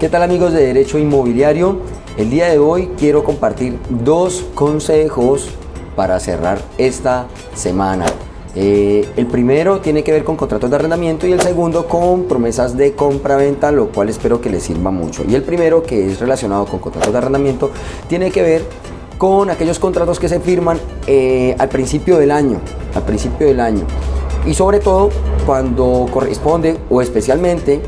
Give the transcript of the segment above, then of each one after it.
¿Qué tal amigos de Derecho Inmobiliario? El día de hoy quiero compartir dos consejos para cerrar esta semana. Eh, el primero tiene que ver con contratos de arrendamiento y el segundo con promesas de compra-venta, lo cual espero que les sirva mucho. Y el primero, que es relacionado con contratos de arrendamiento, tiene que ver con aquellos contratos que se firman eh, al principio del año, al principio del año. Y sobre todo cuando corresponde o especialmente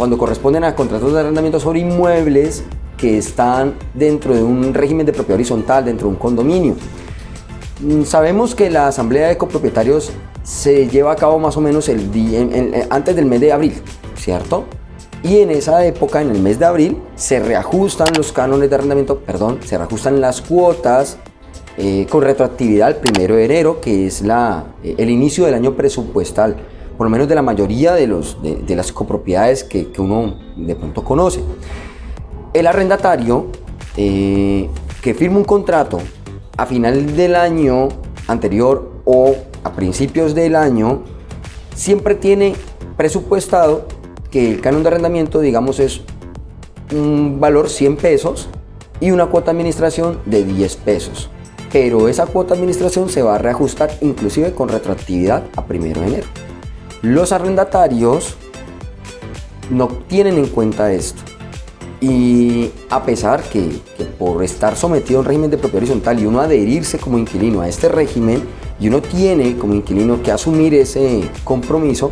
cuando corresponden a contratos de arrendamiento sobre inmuebles que están dentro de un régimen de propiedad horizontal, dentro de un condominio. Mm, sabemos que la asamblea de copropietarios se lleva a cabo más o menos el día, antes del mes de abril, ¿cierto? Y en esa época, en el mes de abril, se reajustan los cánones de arrendamiento, perdón, se reajustan las cuotas eh, con retroactividad al primero de enero, que es la, eh, el inicio del año presupuestal por lo menos de la mayoría de, los, de, las copropiedades que, uno de pronto conoce. El arrendatario eh, que firma un contrato a final del año anterior o a principios del año, siempre tiene presupuestado que el canon de arrendamiento, digamos, es un valor 100 pesos y una cuota de administración de 10 pesos. Pero esa cuota de administración se va a reajustar inclusive con retroactividad a primero de enero. Los arrendatarios no tienen en cuenta esto. Y a pesar que, por estar sometido a un régimen de propiedad horizontal y uno adherirse como inquilino a este régimen, y uno tiene como inquilino que asumir ese compromiso,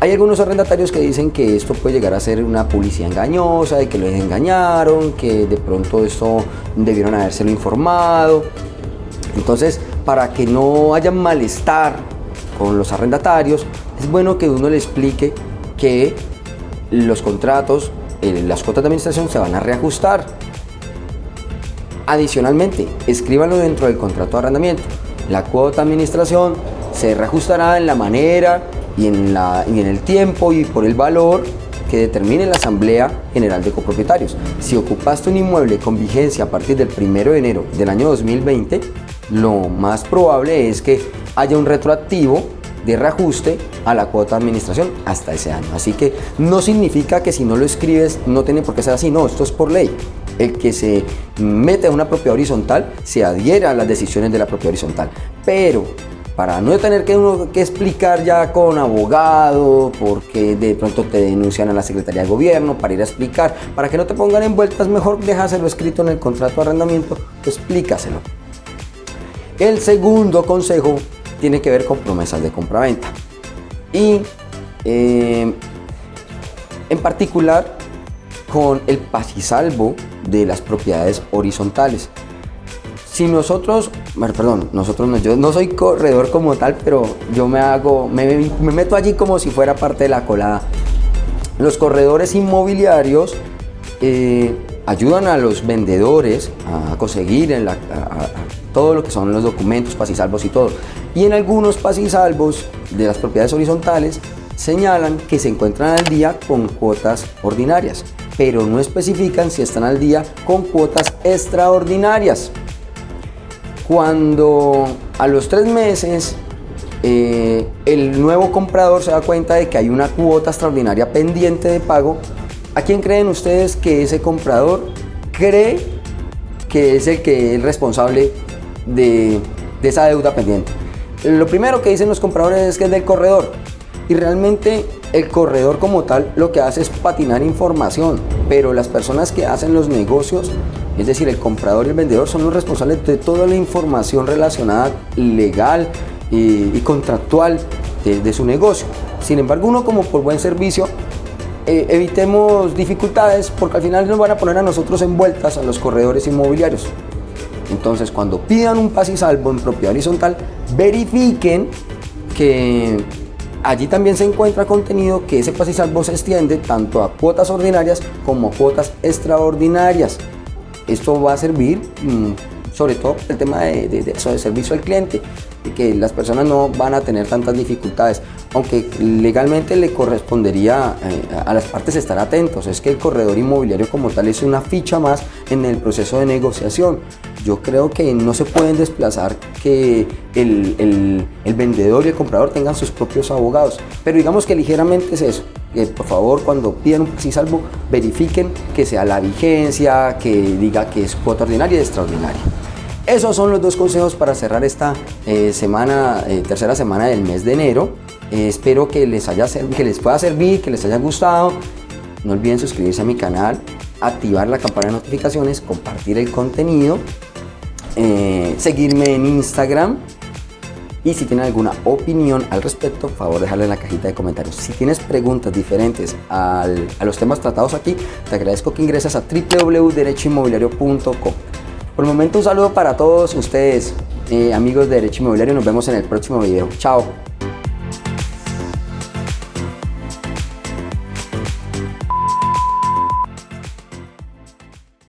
hay algunos arrendatarios que dicen que esto puede llegar a ser una publicidad engañosa, de que los engañaron, que de pronto esto debieron habérselo informado. Entonces, para que no haya malestar con los arrendatarios, es bueno que uno le explique que los contratos, eh, las cuotas de administración se van a reajustar. Adicionalmente, escríbanlo dentro del contrato de arrendamiento. La cuota de administración se reajustará en la manera y en, la, y en el tiempo y por el valor que determine la Asamblea General de Copropietarios. Si ocupaste un inmueble con vigencia a partir del 1 de enero del año 2020, lo más probable es que haya un retroactivo de reajuste a la cuota de administración hasta ese año. Así que no significa que si no lo escribes no tiene por qué ser así, no, esto es por ley. El que se mete a una propiedad horizontal se adhiera a las decisiones de la propiedad horizontal. Pero para no tener que, uno, que explicar ya con abogado, porque de pronto te denuncian a la Secretaría de Gobierno para ir a explicar, para que no te pongan en vueltas, mejor déjaselo escrito en el contrato de arrendamiento, explícaselo. El segundo consejo tiene que ver con promesas de compraventa. Y eh, en particular con el pasisalvo de las propiedades horizontales. Si nosotros, perdón, nosotros no, yo no soy corredor como tal, pero yo me hago, me, meto allí como si fuera parte de la colada. Los corredores inmobiliarios eh, ayudan a los vendedores a conseguir en la, todo lo que son los documentos, pasisalvos y todo. Y en algunos pasisalvos de las propiedades horizontales señalan que se encuentran al día con cuotas ordinarias, pero no especifican si están al día con cuotas extraordinarias. Cuando a los tres meses eh, el nuevo comprador se da cuenta de que hay una cuota extraordinaria pendiente de pago, ¿a quién creen ustedes que ese comprador cree que es el que es responsable de, esa deuda pendiente. Lo primero que dicen los compradores es que es del corredor y realmente el corredor como tal lo que hace es patinar información, pero las personas que hacen los negocios, es decir, el comprador y el vendedor son los responsables de toda la información relacionada legal y, contractual de, su negocio. Sin embargo, uno como por buen servicio, eh, evitemos dificultades porque al final nos van a poner a nosotros envueltas a los corredores inmobiliarios. Entonces, cuando pidan un salvo en propiedad horizontal, verifiquen que allí también se encuentra contenido que ese salvo se extiende tanto a cuotas ordinarias como a cuotas extraordinarias. Esto va a servir mm, sobre todo el tema de, de servicio al cliente y que las personas no van a tener tantas dificultades aunque legalmente le correspondería eh, a las partes estar atentos, es que el corredor inmobiliario como tal es una ficha más en el proceso de negociación. Yo creo que no se pueden desplazar que el, el vendedor y el comprador tengan sus propios abogados, pero digamos que ligeramente es eso. eh, por favor cuando pidan un Plexi Salvo verifiquen que sea la vigencia, que diga que es cuota ordinaria y extraordinaria. Esos son los dos consejos para cerrar esta eh, semana, eh, tercera semana del mes de enero. espero que les, haya, que les pueda servir, que les haya gustado. No olviden suscribirse a mi canal, activar la campana de notificaciones, compartir el contenido, seguirme en Instagram y si tienen alguna opinión al respecto, por favor dejarla en la cajita de comentarios. Si tienes preguntas diferentes a los temas tratados aquí, te agradezco que ingreses a www.derechoinmobiliario.com. Por el momento un saludo para todos ustedes, eh, amigos de Derecho Inmobiliario. Nos vemos en el próximo video. Chao.